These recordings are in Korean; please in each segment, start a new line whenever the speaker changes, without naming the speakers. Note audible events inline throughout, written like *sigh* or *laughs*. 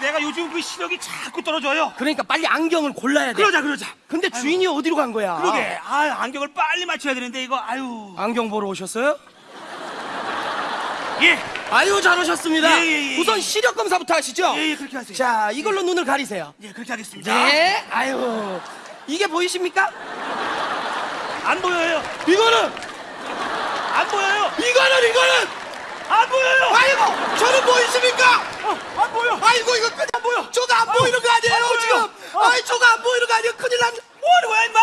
내가 요즘 그 시력이 자꾸 떨어져요
그러니까 빨리 안경을 골라야 돼.
그러자 그러자
근데 주인이 어디로 간 거야?
그러게 아 안경을 빨리 맞춰야 되는데 이거 아유
안경 보러 오셨어요?
예
아유 잘 오셨습니다.
예, 예, 예,
우선
예.
시력 검사부터 하시죠.
예, 예, 그렇게 하세요.
자 이걸로 눈을 가리세요.
예 그렇게 하겠습니다
네. 아유 이게 보이십니까?
안 보여요
이거는
안 보여요
이거는 이거는
안 보여요
아이고 저는 보이십니까?
어, 안 보여
아이고 이거 끝 안 보여. 저거 안 보이는 거 아니에요
안.
지금?
어.
아이 저거 안 보이는 거 아니에요? 큰일 납.
뭐하는 거야 임마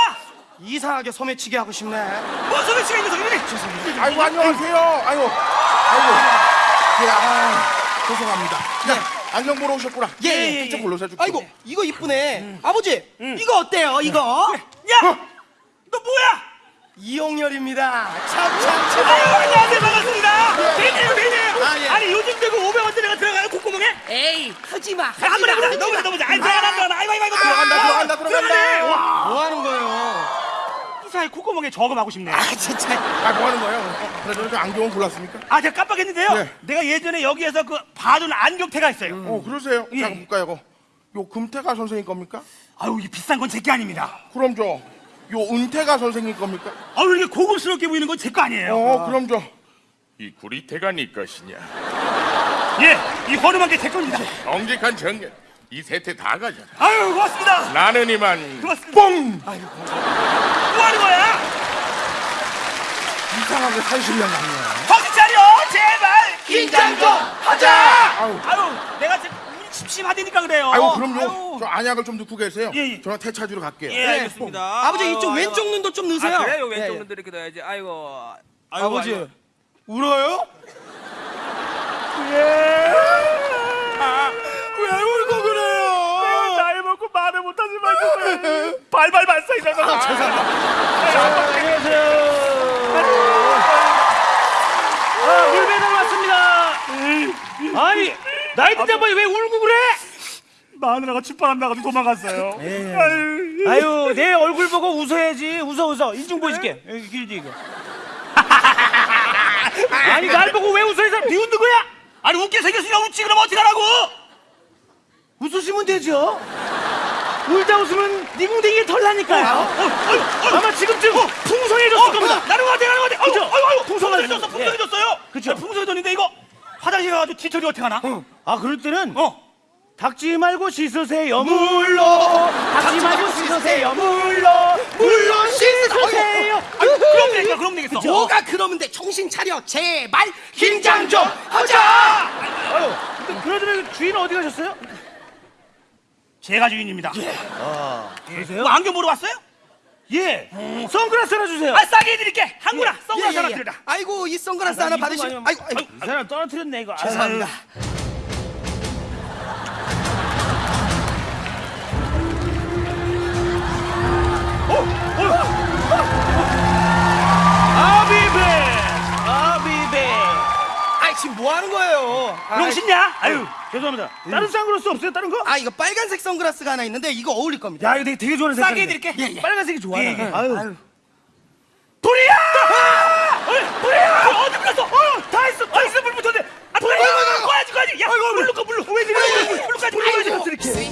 이상하게 소매치기 하고 싶네.
뭔 소리 치가 있는 소리니
아이고 안녕하세요. 아이고 아이고. 예, 아, 죄송합니다. 야, 안경 보러 오셨구나.
예, 예, 예.
이쪽 불러서 줄게.
아이고 이거 이쁘네. 아버지 이거 어때요? 이거
야! 너 뭐야?
이용렬입니다. 참 참 참.
아유 안녕하세요 반갑습니다
아, 예.
아니 요즘 되고 500원짜리가 들어가는 콧구멍에
에이 하지 마.
너무
마.
너무 아이 들어가나 들어가나 아이고 아이고 아이고
들어간다, 들어간다, 들어간다.
와,
뭐 하는 거예요?
이 사이 콧구멍에 저금하고 싶네
아 진짜.
아, 뭐 하는 거예요? 그래도 이렇게 안경은 골랐습니까?
아 제가 깜빡했는데요
네.
내가 예전에 여기에서 그 봐둔 안경테가 있어요
어, 그러세요.
예.
자, 볼까요, 이거. 요 금태가 선생님 겁니까?
아유 이 비싼 건 제 게 아닙니다
그럼 저, 요 은태가 선생님 겁니까?
아유 이렇게 고급스럽게 보이는 건 제 거 아니에요
어, 그럼 저,
이 구리태가 네 것이냐?
예 이 허름한 게 제 겁니다
정직한 정년 이 세태 다 가져라.
아유 고맙습니다
나는 이만
고맙습니다
뽕!
뭐 하는 거야?
이상하게 산신령 같네.
정신 차려 제발
긴장 좀 하자.
아유,
아유 내가 지금 심심하다니까 그래요
아유, 그럼요.
아유.
저 안약을 좀 넣고 계세요.
예, 예.
저는 태차주로 갈게요.
예 알겠습니다
아버지
아유,
이쪽
아유,
왼쪽 눈도 좀 넣으세요.
아, 그래요? 왼쪽
예, 예.
눈도 이렇게 넣어야지. 아이고.
아버지
아이고.
울어요?
왜 울고 그래요?
나이 먹고 말을 못하지만 정말 발발 발사이잖아
아, 물 배달 왔습니다. 아니, 나이트 때문에 왜 울고 그래?
마누라가 출발 안 나가서 도망갔어요 아유.
아유, 내 얼굴 보고 웃어야지. 웃어, 웃어. 인중 보여줄게. 여기 길지, 이거. *laughs* 아니, 날 보고 왜 웃어? 이 사람 비웃는 거야?
아니 웃게 생겼으니까 웃지 그럼 어떡하라고
웃으시면 되죠. 울다 웃으면 네 뭉댕이에 털 나니까요. 아마 지금쯤 풍성해졌을 겁니다.
나는 것 같아 나는 것 같아
그죠? 풍성해졌어.
풍성해졌어 풍성해졌어요
그쵸.
풍성해졌 가가지고 뒤처리 어떻게 하나?
아, 그럴 때는
어.
닦지 말고 씻으세요. 물로. 닦지 말고 씻으세요. 물로. 물로 씻으세요.
그럼 되겠어 그럼 되겠어.
뭐가 그러면 돼? 정신 차려. 제발. 긴장 좀 하자.
아유 근데 그나저나 주인 어디 가셨어요?
제가 주인입니다.
계세요?
뭐 안경 보러 왔어요?
예. 선글라스 하나 주세요.
아 싸게 해드릴게. 한구나. 선글라스
예,
하나
예, 예.
드리라
아이고 이 선글라스 하나
이거
받으시면
아니면-
아이고 아이고.
이 사람 떨어뜨렸네 이거.
죄송합니다.
아비베 아비베
아이 지금 뭐 하는 거예요? 아,
용신냐? 아유
죄송합니다 다른 선글라스 없어요 다른 거?
아 이거 빨간색 선글라스가 하나 있는데 이거 어울릴 겁니다.
야 이거 되게, 되게 좋아하는
싸게
색깔인데
해드릴게
빨간색이 좋아
예, 예.
아유
불이야! 어, 불이야! 어디 불렀어? 어, 다 했어, 다 했어, 불 붙었네. 아, 불이야! 꺼야지, 꺼야지. 야, 물로 꺼, 물로. 왜 이래? 물로까지, 물로까지. 이렇게.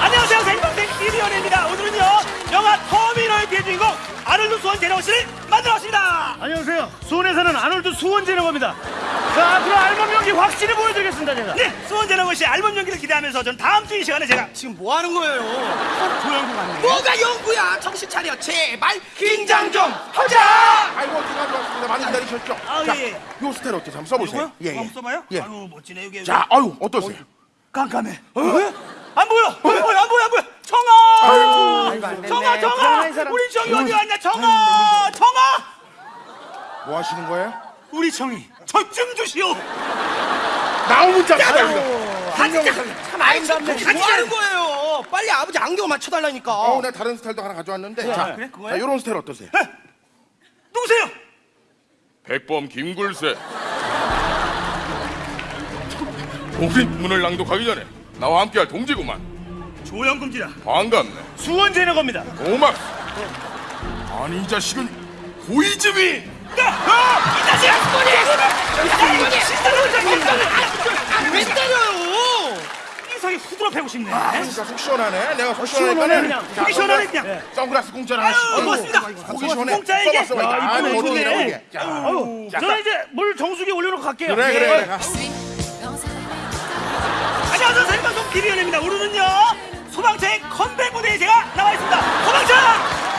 안녕하세요, 생방생 이리연입니다. 오늘은요, 영화 터미널 비주인공 아놀드 수원제네오 씨를 만들어왔습니다.
안녕하세요 수원에 사는 아놀드 수원재라고 합니다 자 앞으로 알몸 연기 확실히 보여드리겠습니다 제가
네, 수원제네오 씨의 앨범 연기를 기대하면서 전 다음 주 이 시간에 제가
지금 뭐 하는 거예요?
조연구 같네.
뭐가 연구야? 정신 차려 제발 긴장 좀 하자.
아이고, 어떻게 가져왔습니다. 많이 기다리셨죠?
아,
자,
예, 예.
요 스타일 어때? 한번 써보세요.
이거요? 한번 써봐요?
예.
아유, 멋지네, 이게.
자, 아유, 어떠세요?
깜깜해. 어? 안 보여! 안 보여! 안 보여! 안 보여! 청아!
아이고.
청아! 청아!
사람.
우리 청이 어디 갔냐? 청아! 청아!
뭐 하시는 거예요?
우리 청이 저좀 주시오.
나오면 짜 받아요.
참 아름답네. 뭐 하는 거예요? 빨리 아버지 안경 맞춰달라니까.
어, 내가 다른 스타일도 하나 가져왔는데. 자,
그래?
자,
그거야?
요런 스타일 어떠세요?
누구세요?
백범 김굴세. 우리 문을 낭독하기 전에 나와 함께할 동지구만.
조영금지라.
반갑네.
합니다
고맙. 아니 이 자식은 고이즈미.
이 자식
왜 때려요?
이상이 후드러 패고 싶네
그러니까 속 시원하네. 내가 속
시원하네, 그냥.
자,
속이 시원하네, 그냥.
선글라스 공짜로 하나씩.
아유, 고맙습니다.
속이 시원해.
공짜야, 이게?
써봐.
야,
아,
이쁘네,
멋지더라고,
이쁘네.
이게. 자,
아유,
자,
저는 이제 물 정수기에 올려놓고 갈게요.
그래,
예.
그래, 그래. 가.
안녕하세요 생방송 TV연입니다 오늘은요 소방차의 컴백 무대에 제가 나와 있습니다 소방차